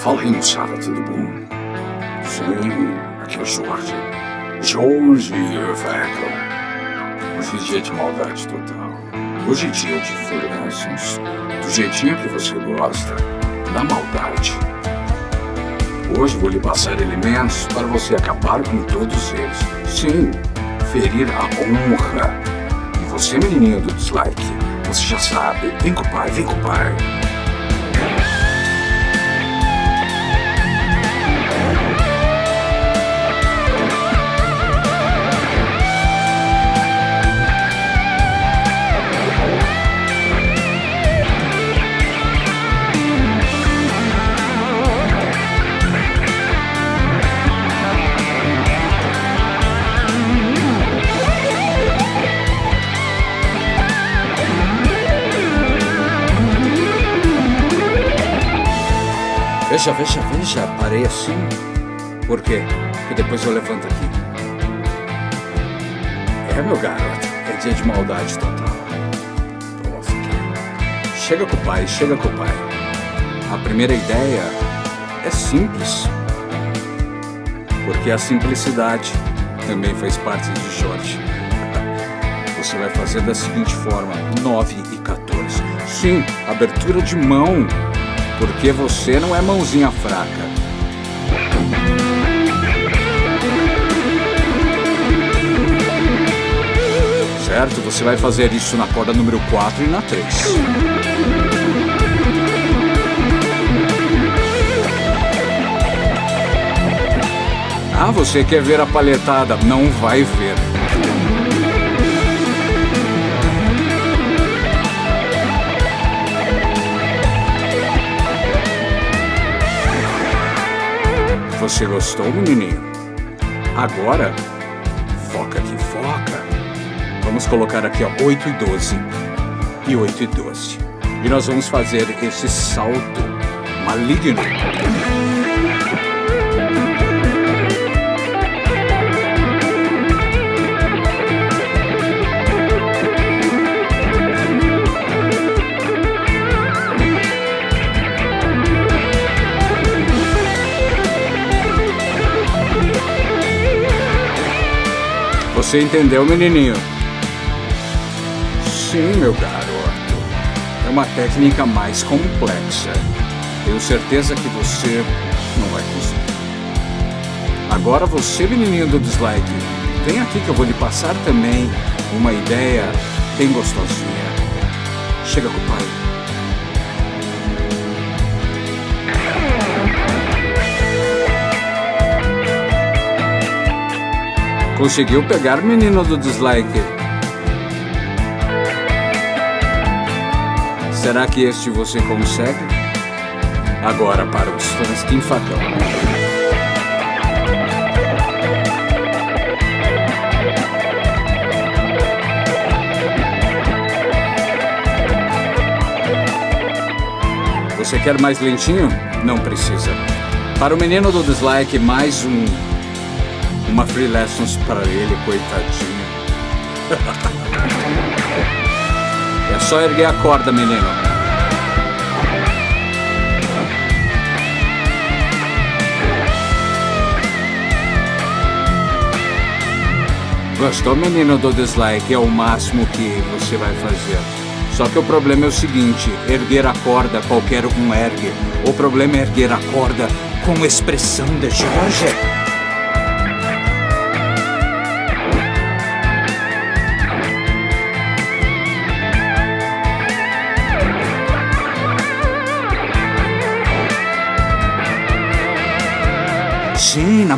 Fala aí, moçada, tudo bom? Sim, aqui é o Jorge. Jorge Veco. Hoje é dia de maldade total. Hoje é dia de fluorescens. Do jeitinho que você gosta, da maldade. Hoje vou lhe passar elementos para você acabar com todos eles. Sim, ferir a honra. E você, menininho do dislike, você já sabe. Vem com o pai, vem com o pai. Veja, veja, veja, parei assim. Por quê? Porque depois eu levanto aqui. É, meu garoto, é dia de maldade total. Pronto. Chega com o pai, chega com o pai. A primeira ideia é simples. Porque a simplicidade também faz parte de Jorge. Você vai fazer da seguinte forma, 9 e 14. Sim, abertura de mão porque você não é mãozinha fraca. Certo? Você vai fazer isso na corda número 4 e na 3. Ah, você quer ver a palhetada? Não vai ver. Você gostou, menininho? Agora, foca aqui, foca. Vamos colocar aqui, ó, 8 e 12. E 8 e 12. E nós vamos fazer esse salto maligno. Você entendeu, menininho? Sim, meu garoto. É uma técnica mais complexa. Tenho certeza que você não vai conseguir. Agora você, menininho do dislike, vem aqui que eu vou lhe passar também uma ideia bem gostosinha. Chega com o pai. Conseguiu pegar, menino do dislike? Será que este você consegue? Agora para os fãs Infacão. Você quer mais lentinho? Não precisa. Para o menino do dislike, mais um uma free lessons para ele, coitadinho. é só erguer a corda, menino. Gostou, menino do dislike? É o máximo que você vai fazer. Só que o problema é o seguinte, erguer a corda, qualquer um ergue. O problema é erguer a corda com expressão de Jorge.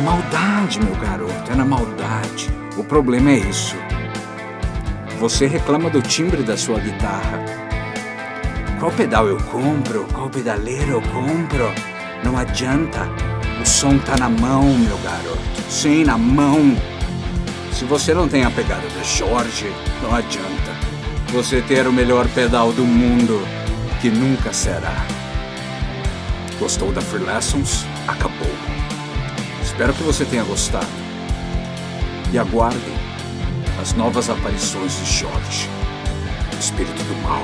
Maldade, meu garoto, é na maldade. O problema é isso. Você reclama do timbre da sua guitarra. Qual pedal eu compro? Qual pedaleiro eu compro? Não adianta. O som tá na mão, meu garoto. Sim, na mão. Se você não tem a pegada da Jorge, não adianta. Você ter o melhor pedal do mundo, que nunca será. Gostou da Free Lessons? Espero que você tenha gostado. E aguardem as novas aparições de Jorge, o espírito do mal.